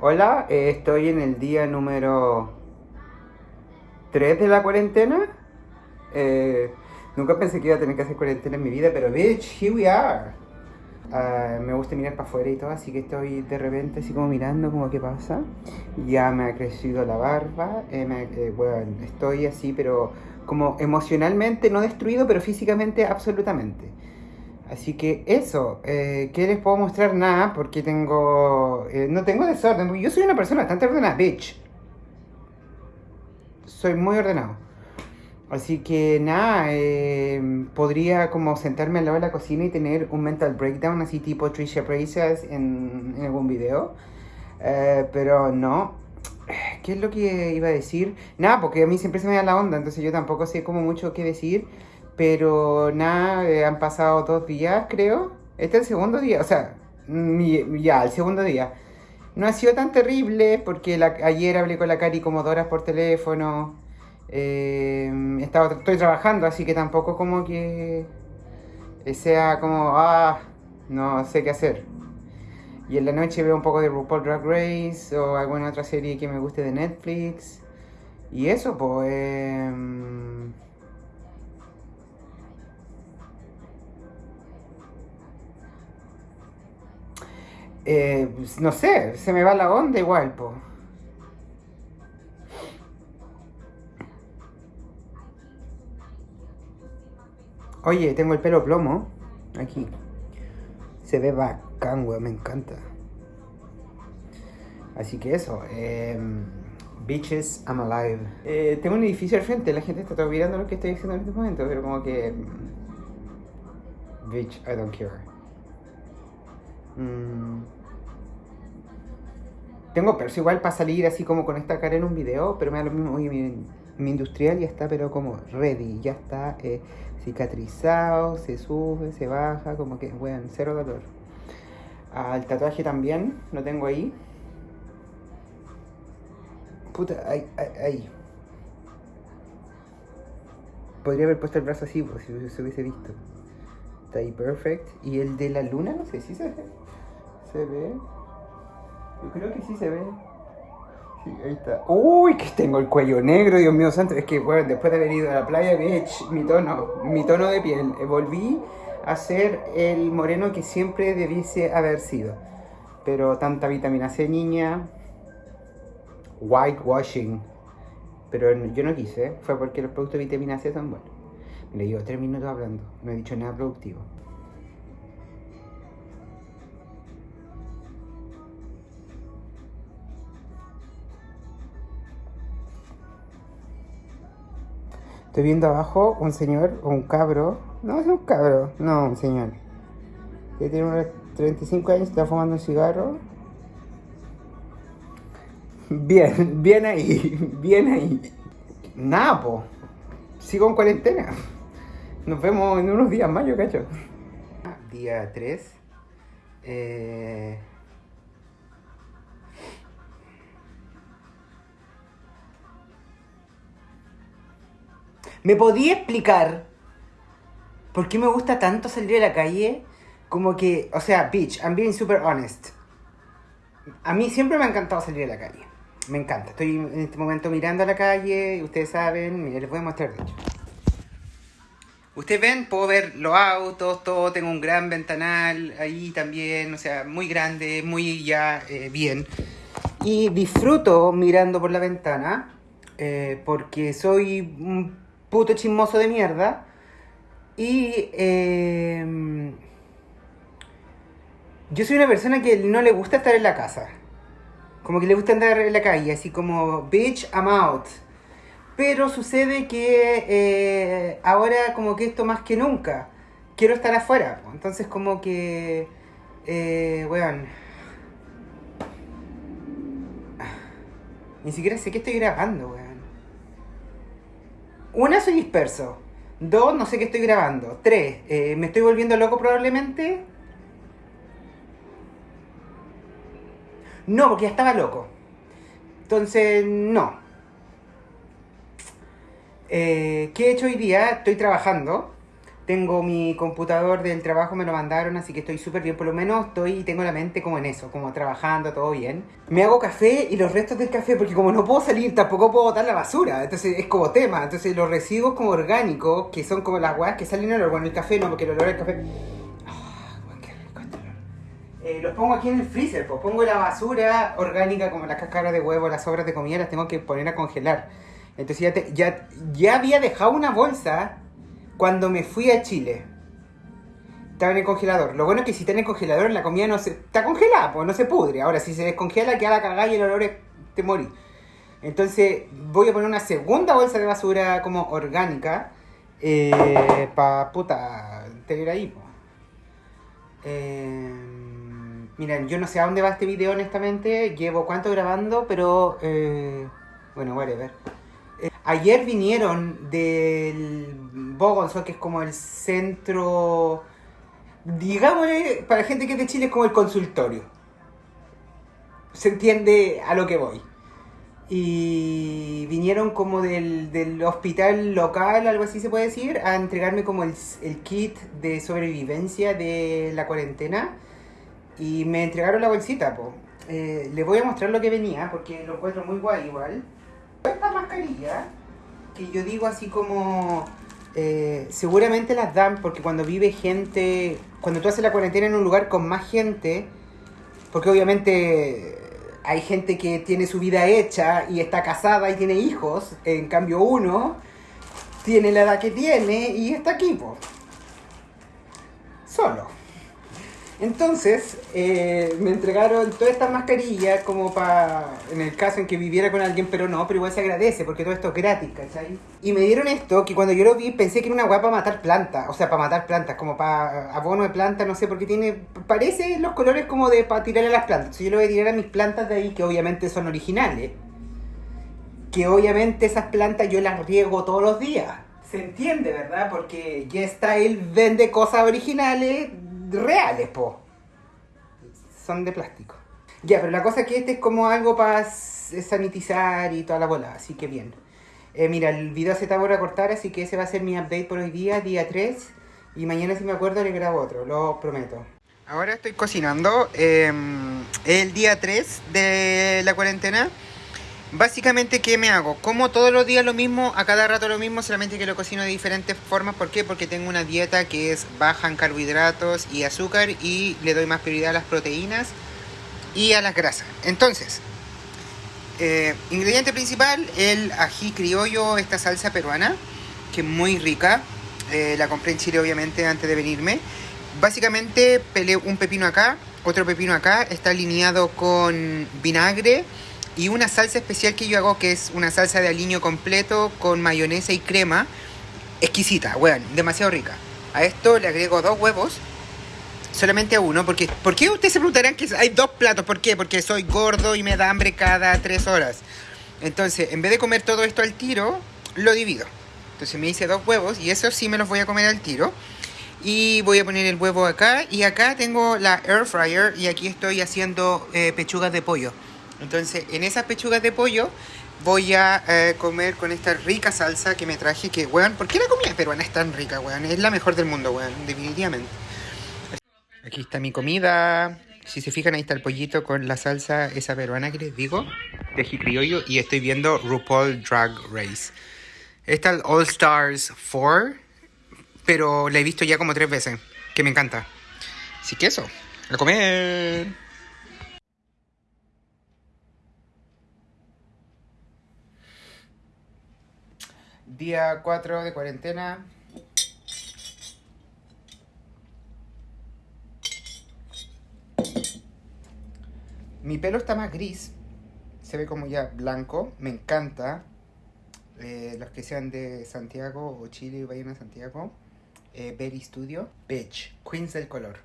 Hola, eh, estoy en el día número 3 de la cuarentena. Eh, nunca pensé que iba a tener que hacer cuarentena en mi vida, pero bitch, here we are. Ah, me gusta mirar para afuera y todo, así que estoy de repente así como mirando como qué pasa. Ya me ha crecido la barba, me- eh, bueno, estoy así, pero como emocionalmente no destruido, pero físicamente absolutamente. Así que eso, eh, ¿qué les puedo mostrar? Nada, porque tengo... eh, no tengo desorden, yo soy una persona bastante ordenada, bitch. Soy muy ordenado. Así que nada, eh, podría como sentarme al lado de la cocina y tener un mental breakdown así tipo Trisha Paytas en, en algún video. Eh, pero no. ¿Qué es lo que iba a decir? Nada, porque a mí siempre se me da la onda, entonces yo tampoco sé como mucho qué decir. Pero nada, eh, han pasado dos días, creo. Este es el segundo día, o sea, ya, el segundo día. No ha sido tan terrible porque ayer hablé con la Cari como dos horas por teléfono. Eh, he estado- estoy trabajando, así que tampoco como que sea como, ah, no sé qué hacer. Y en la noche veo un poco de RuPaul Drag Race o alguna otra serie que me guste de Netflix. Y eso, pues... em, eh, pues, no sé, se me va la onda igual, pues. Oye, tengo el pelo plomo. Aquí. Se ve bacán, weón, me encanta. Así que eso. em, bitches, I'm alive. Eh, tengo un edificio al frente, la gente está todo mirando lo que estoy haciendo en este momento, pero como que. mm, Bitch, I don't care. Mm. Tengo perso igual para salir así como con esta cara en un video, pero me da lo mismo. Oye, mi, mi industrial ya está, pero como ready, ya está eh, cicatrizado, se sube, se baja, como que, bueno, cero dolor. El tatuaje también, lo tengo ahí. Puta, ahí, ahí, ahí. Podría haber puesto el brazo así, pues, si se hubiese visto. Está ahí perfect. Y el de la luna, no sé si se ve. ¿Se ve? Yo creo que sí se ve. Sí, ahí está. Uy, que tengo el cuello negro, Dios mío santo. Es que, bueno, después de haber ido a la playa, bitch, mi tono, mi tono de piel. eh, Volví a ser el moreno que siempre debiese haber sido. Pero tanta vitamina C, niña. Whitewashing. Pero yo no quise, fue porque los productos de vitamina C son buenos. Mira, llevo tres minutos hablando, no he dicho nada productivo. Estoy viendo abajo un señor o un cabro. No, es un cabro, no, un señor. Que tiene unos 35 años, está fumando un cigarro. Bien, bien ahí, bien ahí. Nada, po. Sigo en cuarentena. Nos vemos en unos días más, yo cacho. Día 3. Eh... ¿Me podía explicar por qué me gusta tanto salir a la calle? Como que, o sea, bitch, I'm being super honest. A mí siempre me ha encantado salir a la calle. Me encanta. Estoy en este momento mirando a la calle, ustedes saben, mira, les voy a mostrar de hecho. Ustedes ven, puedo ver los autos, todo, tengo un gran ventanal ahí también, o sea, muy grande, muy ya eh, bien. Y disfruto mirando por la ventana, eh, porque soy un puto chismoso de mierda. Y eh, yo soy una persona que no le gusta estar en la casa. Como que le gusta andar en la calle, así como, bitch, I'm out. Pero sucede que eh, ahora como que esto más que nunca, quiero estar afuera. Entonces como que, eh, weón, ni siquiera sé qué estoy grabando, weón. Una, soy disperso. Dos, no sé qué estoy grabando. Tres, eh, me estoy volviendo loco probablemente. No, porque ya estaba loco. Entonces, no. Eh, ¿Qué he hecho hoy día? Estoy trabajando. Tengo mi computador del trabajo, me lo mandaron, así que estoy súper bien. Por lo menos estoy tengo la mente como en eso, como trabajando, todo bien. Me hago café y los restos del café, porque como no puedo salir, tampoco puedo botar la basura. Entonces es como tema. Entonces los residuos como orgánicos, que son como las weas que salen en olor. Bueno, el café no, porque el olor del café. Ah, qué este. Eh, los pongo aquí en el freezer, pues pongo la basura orgánica como las cáscaras de huevo, las sobras de comida, las tengo que poner a congelar. Entonces ya, te- ya, ya había dejado una bolsa cuando me fui a Chile. Estaba en el congelador. Lo bueno es que si está en el congelador, la comida no se. Está congelada, pues no se pudre. Ahora, si se descongela, queda la cagada y el olor es. te morí. Entonces, voy a poner una segunda bolsa de basura como orgánica. Eh, pa puta. tener ahí, pues. Eh, miren, yo no sé a dónde va este video, honestamente. Llevo cuánto grabando, pero. eh, bueno, whatever. Eh, ayer vinieron del Bogonzo, que es como el centro. Digámosle, para gente que es de Chile, es como el consultorio. Se entiende a lo que voy. Y vinieron como del, del hospital local, algo así se puede decir, a entregarme como el, kit de sobrevivencia de la cuarentena. Y me entregaron la bolsita, po. Eh, les voy a mostrar lo que venía, porque lo encuentro muy guay igual. Esta mascarilla, que yo digo así como... eh, seguramente las dan porque cuando vive gente... Cuando tú haces la cuarentena en un lugar con más gente, porque obviamente hay gente que tiene su vida hecha y está casada y tiene hijos, en cambio uno tiene la edad que tiene y está aquí, po. Solo. Entonces, eh, me entregaron todas estas mascarillas como para, en el caso en que viviera con alguien, pero no, pero igual se agradece porque todo esto es gratis, ¿cachai? Y me dieron esto que cuando yo lo vi pensé que era una weá para matar plantas, o sea, para matar plantas, como para abono de plantas, no sé, porque tiene, parece los colores como de para tirarle a las plantas. Yo le voy a tirar a mis plantas de ahí, que obviamente son originales. Que obviamente esas plantas yo las riego todos los días. Se entiende, ¿verdad? Porque G-Style vende cosas originales reales, po. Son de plástico. Ya, pero la cosa es que este es como algo para sanitizar y toda la bola, así que bien. Eh, mira, el video se está por cortar, así que ese va a ser mi update por hoy día, día 3. Y mañana si me acuerdo le grabo otro, lo prometo. Ahora estoy cocinando eh, el día 3 de la cuarentena. Básicamente, ¿qué me hago? Como todos los días lo mismo, a cada rato lo mismo, solamente que lo cocino de diferentes formas. ¿Por qué? Porque tengo una dieta que es baja en carbohidratos y azúcar y le doy más prioridad a las proteínas y a las grasas. Entonces, eh, ingrediente principal, el ají criollo, esta salsa peruana, que es muy rica. Eh, la compré en Chile, obviamente, antes de venirme. Básicamente, pelé un pepino acá, otro pepino acá, está alineado con vinagre y una salsa especial que yo hago que es una salsa de aliño completo con mayonesa y crema. Exquisita, weón, demasiado rica. A esto le agrego dos huevos, solamente uno, porque ¿por qué ustedes se preguntarán que hay dos platos? ¿Por qué? Porque soy gordo y me da hambre cada tres horas. Entonces, en vez de comer todo esto al tiro, lo divido. Entonces me hice dos huevos y esos sí me los voy a comer al tiro. Y voy a poner el huevo acá. Y acá tengo la air fryer y aquí estoy haciendo eh, pechugas de pollo. Entonces, en esas pechugas de pollo voy a eh, comer con esta rica salsa que me traje. Que, weón, ¿por qué la comida peruana es tan rica, weón? Es la mejor del mundo, weón, definitivamente. Aquí está mi comida. Si se fijan, ahí está el pollito con la salsa esa peruana que les digo, de ají criollo. Y estoy viendo RuPaul Drag Race. Esta es el All Stars 4, pero la he visto ya como tres veces, que me encanta. Así que eso, a comer. Día 4 de cuarentena. Mi pelo está más gris. Se ve como ya blanco. Me encanta. Eh, los que sean de Santiago o Chile vayan a Santiago. Eh, Berry Studio. Bitch. Queens del color.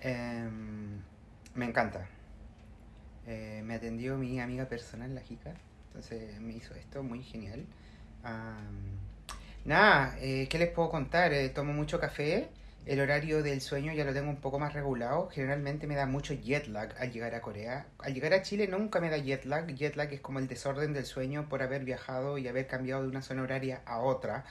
Em, me encanta. Eh, me atendió mi amiga personal, la Jica. Entonces me hizo esto muy genial. Am, nada, eh, ¿qué les puedo contar? Eh, tomo mucho café. El horario del sueño ya lo tengo un poco más regulado. Generalmente me da mucho jet lag al llegar a Corea. Al llegar a Chile nunca me da jet lag. Jet lag es como el desorden del sueño por haber viajado y haber cambiado de una zona horaria a otra.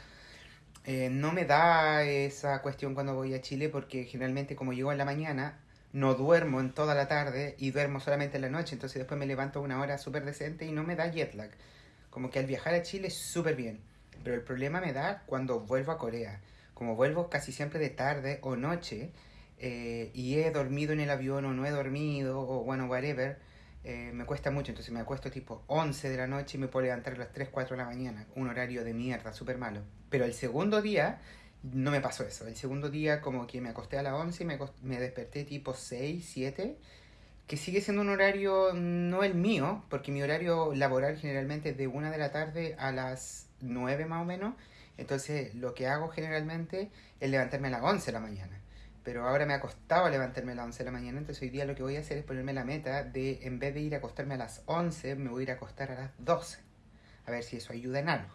Eh, no me da esa cuestión cuando voy a Chile porque generalmente como llego en la mañana, no duermo en toda la tarde y duermo solamente en la noche, entonces después me levanto una hora súper decente y no me da jet lag. Como que al viajar a Chile súper bien, pero el problema me da cuando vuelvo a Corea. Como vuelvo casi siempre de tarde o noche eh, y he dormido en el avión o no he dormido o bueno, whatever, eh, me cuesta mucho, entonces me acuesto tipo 11 de la noche y me puedo levantar a las 3, 4 de la mañana, un horario de mierda, súper malo. Pero el segundo día no me pasó eso, el segundo día como que me acosté a las 11 y me, me desperté tipo 6, 7, que sigue siendo un horario no el mío, porque mi horario laboral generalmente es de 1 de la tarde a las 9 más o menos, entonces lo que hago generalmente es levantarme a las 11 de la mañana pero ahora me ha costado levantarme a las 11 de la mañana, entonces hoy día lo que voy a hacer es ponerme la meta de, en vez de ir a acostarme a las 11, me voy a ir a acostar a las 12. A ver si eso ayuda en algo.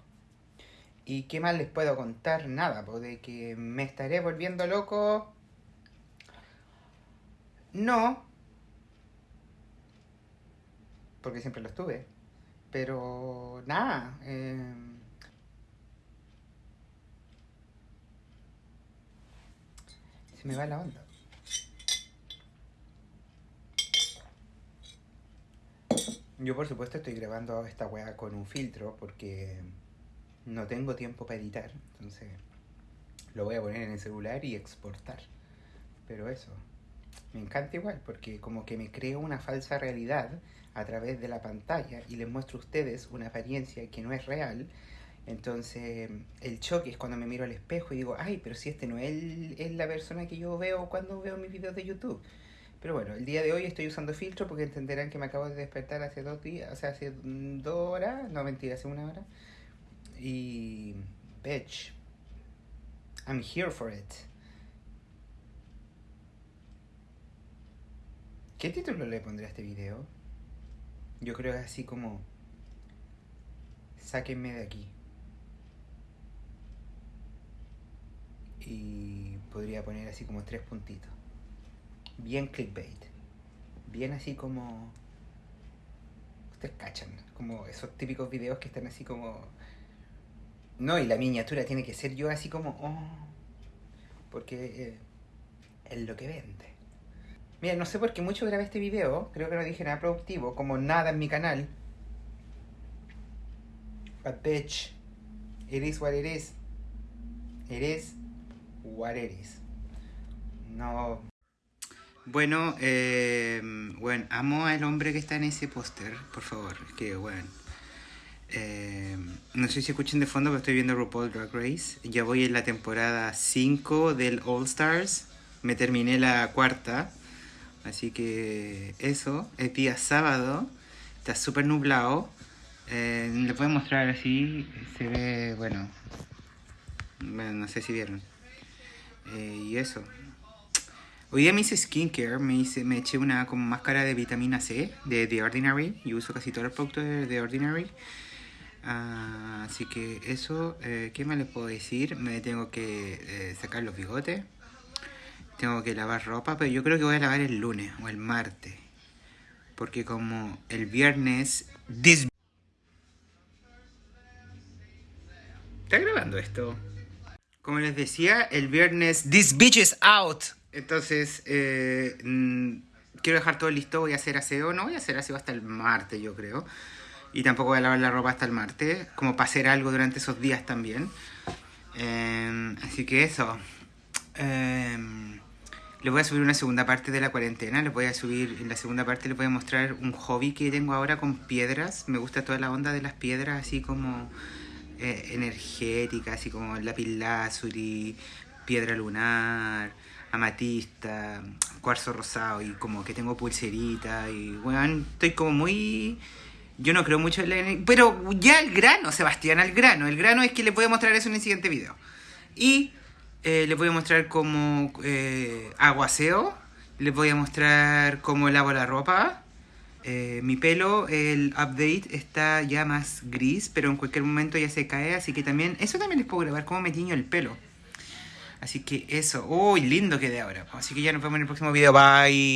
¿Y qué más les puedo contar? Nada, de que me estaré volviendo loco. No. Porque siempre lo estuve. Pero nada. Eh, me va la onda. Yo por supuesto estoy grabando esta weá con un filtro porque no tengo tiempo para editar, entonces lo voy a poner en el celular y exportar. Pero eso, me encanta igual porque como que me creo una falsa realidad a través de la pantalla y les muestro a ustedes una apariencia que no es real entonces, el choque es cuando me miro al espejo y digo, ay, pero si este no es, es la persona que yo veo cuando veo mis videos de YouTube. Pero bueno, el día de hoy estoy usando filtro porque entenderán que me acabo de despertar hace dos días, o sea, hace dos horas, no mentira, hace una hora. Y, bitch, I'm here for it. ¿Qué título le pondré a este video? Yo creo así como, sáquenme de aquí. y podría poner así como tres puntitos. Bien clickbait. Bien así como... Ustedes cachan, como esos típicos videos que están así como... No, y la miniatura tiene que ser yo así como... Oh, porque eh, es lo que vende. Mira, no sé por qué mucho grabé este video, creo que no dije nada productivo, como nada en mi canal. But bitch, it is what it is. It is what No. Bueno, bueno, amo al hombre que está en ese póster, por favor. Que, bueno. Eh, no sé si escuchen de fondo, pero estoy viendo RuPaul Drag Race. Ya voy en la temporada 5 del All Stars. Me terminé la cuarta. Así que eso, es día sábado. Está súper nublado. Eh, le puedo mostrar así. Se ve, bueno. Bueno, no sé si vieron. Eh, y eso. Hoy día me hice skincare, me, hice, me eché una como máscara de vitamina C de The Ordinary. Yo uso casi todos los productos de The Ordinary. Ah, así que eso, eh, ¿qué más les puedo decir? Me tengo que eh, sacar los bigotes. Tengo que lavar ropa, pero yo creo que voy a lavar el lunes o el martes. Porque como el viernes... ¿Está grabando esto? Como les decía, el viernes This Bitch is Out. Entonces, eh, mm, quiero dejar todo listo. Voy a hacer aseo. No voy a hacer aseo hasta el martes, yo creo. Y tampoco voy a lavar la ropa hasta el martes. Como para hacer algo durante esos días también. Em, así que eso. Em, les voy a subir una segunda parte de la cuarentena. Les voy a subir, en la segunda parte les voy a mostrar un hobby que tengo ahora con piedras. Me gusta toda la onda de las piedras, así como eh, energética, así como lápiz lazuli, piedra lunar, amatista, cuarzo rosado y como que tengo pulserita y bueno, estoy como muy... Yo no creo mucho en la Pero ya el grano, Sebastián, al grano. El grano es que les voy a mostrar eso en el siguiente video. Y eh, les voy a mostrar cómo eh, aguaseo. Les voy a mostrar cómo lavo la ropa. Eh, mi pelo, el update está ya más gris, pero en cualquier momento ya se cae, así que también, eso también les puedo grabar, cómo me tiño el pelo. Así que eso, uy, lindo quedé ahora. Así que ya nos vemos en el próximo video, bye.